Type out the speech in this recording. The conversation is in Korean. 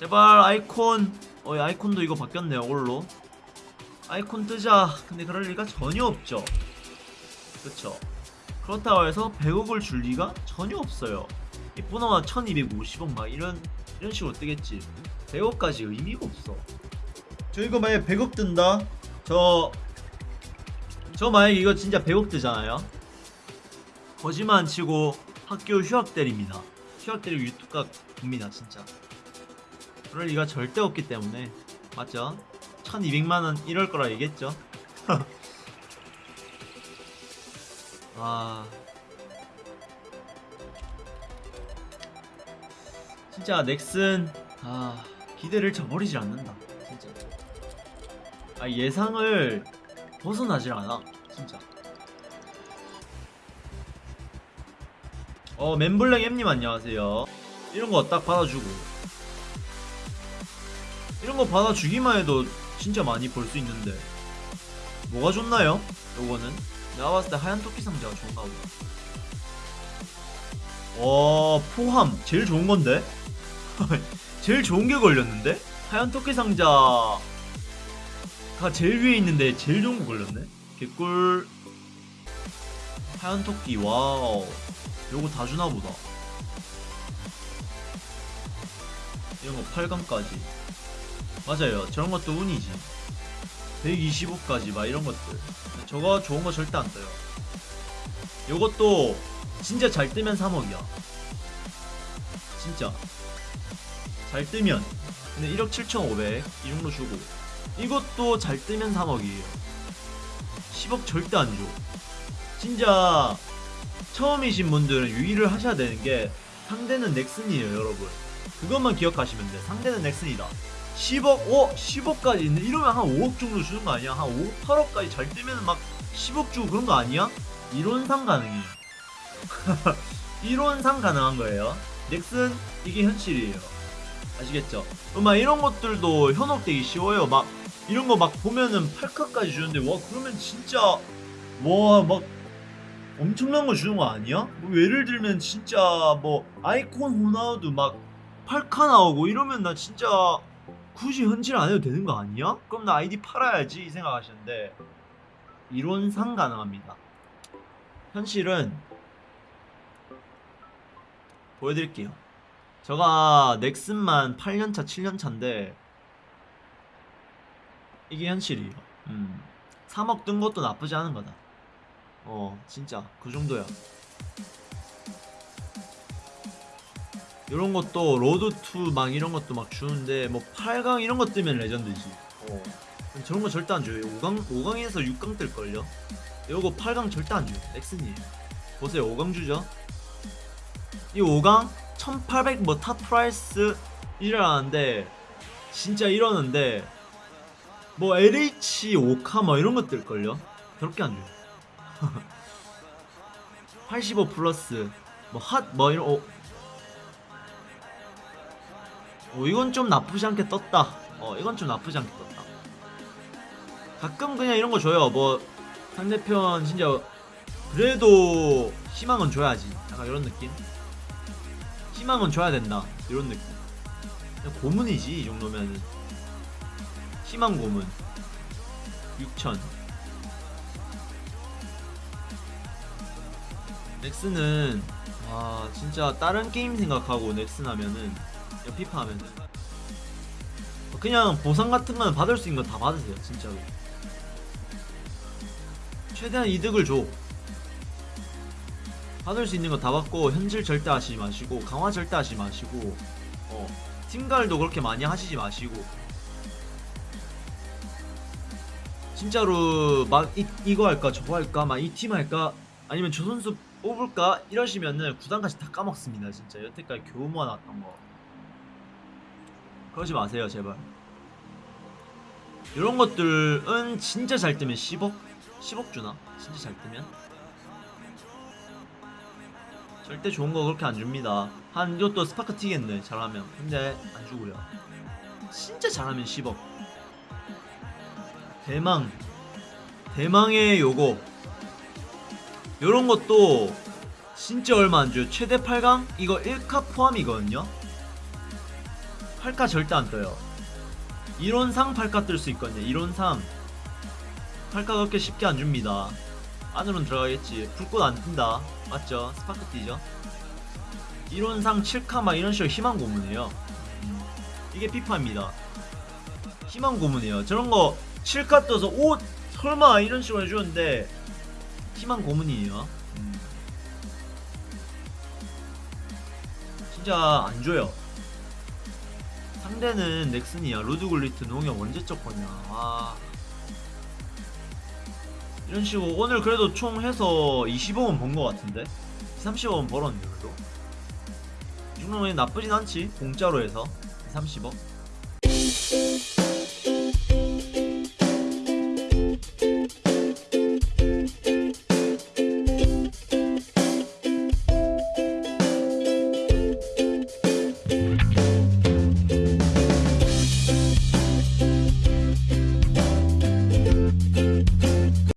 제발 아이콘. 어 아이콘도 이거 바뀌었네요 올로. 아이콘 뜨자. 근데 그럴 리가 전혀 없죠. 그쵸. 그렇다고 해서 100억을 줄 리가 전혀 없어요. 이쁘나마 1250억 막 이런 이런 식으로 뜨겠지. 100억까지 의미가 없어. 저 이거 만약에 100억 뜬다? 저저 만약에 이거 진짜 100억 뜨잖아요. 거짓말 안 치고 학교 휴학 때립니다. 휴학 때리고 유튜브가 봅니다 진짜 그럴 리가 절대 없기 때문에. 맞죠? 1200만원 이럴 거라 얘기했죠? 아 진짜 넥슨 아 기대를 저버리질 않는다 진짜. 아 예상을 벗어나질 않아 진짜. 어 멘블랭 엠님 안녕하세요. 이런 거 딱 받아주고 이런 거 받아주기만 해도 진짜 많이 벌 수 있는데. 뭐가 좋나요? 요거는? 내가 봤을 때 하얀 토끼 상자가 좋은가 보다. 와 포함. 제일 좋은 건데? 제일 좋은 게 걸렸는데? 하얀 토끼 상자가 제일 위에 있는데 제일 좋은 거 걸렸네? 개꿀. 하얀 토끼 와우. 요거 다 주나 보다. 이런 거 8강까지 맞아요. 저런 것도 운이지. 125까지 막 이런 것들. 저거 좋은 거 절대 안 떠요. 요것도 진짜 잘 뜨면 3억이야. 진짜. 잘 뜨면. 근데 1억 7,500 이 정도 주고. 이것도 잘 뜨면 3억이에요. 10억 절대 안 줘. 진짜 처음이신 분들은 유의를 하셔야 되는 게 상대는 넥슨이에요 여러분. 그것만 기억하시면 돼 상대는 넥슨이다 10억 오 10억까지 있는데 이러면 한 5억 정도 주는 거 아니야 한 5억 8억까지 잘 뜨면 막 10억 주고 그런 거 아니야? 이론상 가능해요 이론상 가능한 거예요 넥슨 이게 현실이에요 아시겠죠? 막 이런 것들도 현혹되기 쉬워요 막 이런 거 막 보면은 8카까지 주는데 와 그러면 진짜 와 막 엄청난 거 주는 거 아니야? 뭐 예를 들면 진짜 뭐 아이콘 호나우드 막 8카 나오고 이러면 나 진짜 굳이 현질 안 해도 되는 거 아니야? 그럼 나 아이디 팔아야지 이 생각하시는데 이론상 가능합니다 현실은 보여드릴게요 제가 넥슨만 8년차 7년차인데 이게 현실이에요 음. 3억 뜬 것도 나쁘지 않은 거다 어 진짜 그 정도야 이런 것도 road to 막 이런 것도 막 주는데 뭐 8강 이런 것 뜨면 레전드지. 어. 저런 거 절대 안 줘요. 5강 5강에서 6강 뜰걸요? 요거 8강 절대 안 줘요. 넥슨이에요. 보세요. 5강 주죠? 이 5강 1800 뭐 top price 이라는데 진짜 이러는데 뭐 LH 5카 뭐 이런 것 뜰걸요? 그렇게 안 줘요. 85 플러스 뭐 핫뭐 이런 어. 어 이건 좀 나쁘지 않게 떴다. 어 이건 좀 나쁘지 않게 떴다. 가끔 그냥 이런 거 줘요. 뭐 상대편 진짜 그래도 희망은 줘야지. 약간 이런 느낌? 희망은 줘야 된다. 이런 느낌. 그냥 고문이지 이 정도면은 희망 고문. 6000 넥슨은 와 진짜 다른 게임 생각하고 넥슨 하면은 그냥 피파 하면은 그냥 보상 같은 거는 받을 수 있는 거다 받으세요 진짜로. 최대한 이득을 줘. 받을 수 있는 거 다 받고 현질 절대 하시지 마시고 강화 절대 하시지 마시고 어 팀갈도 그렇게 많이 하시지 마시고. 진짜로 막 이, 이거 할까 저거 할까 막 이 팀 할까 아니면 저 선수 뽑을까 이러시면은 구단까지 다 까먹습니다 진짜. 여태까지 겨우 모아놨던 거 그러지 마세요 제발. 이런 것들은 진짜 잘 뜨면 10억? 10억 주나? 진짜 잘 뜨면? 절대 좋은 거 그렇게 안 줍니다. 한 이것도 스파크 튀겠네 잘하면. 근데 안 주고요. 진짜 잘하면 10억. 대망. 대망의 요거. 요런 것도 진짜 얼마 안 줘요. 최대 8강? 이거 1카 포함이거든요 팔카 절대 안 떠요. 이론상 팔카 뜰 수 있거든요. 이론상 팔카 그렇게 쉽게 안 줍니다. 안으로는 들어가겠지. 불꽃 안 뜬다. 맞죠? 스파크 뛰죠. 이론상 7카 막 이런 식으로 희망 고문이에요. 음, 이게 피파입니다. 희망 고문이에요. 저런 거 7카 떠서 오 설마 이런 식으로 해주는데 희망 고문이에요. 음. 진짜 안 줘요. 상대는 넥슨이야. 로드굴리트 농협 언제적 거냐. 와. 이런 식으로 오늘 그래도 총 해서 20억은 번 것 같은데? 30억은 벌었네 그래도 이 정도면 나쁘진 않지 공짜로 해서 30억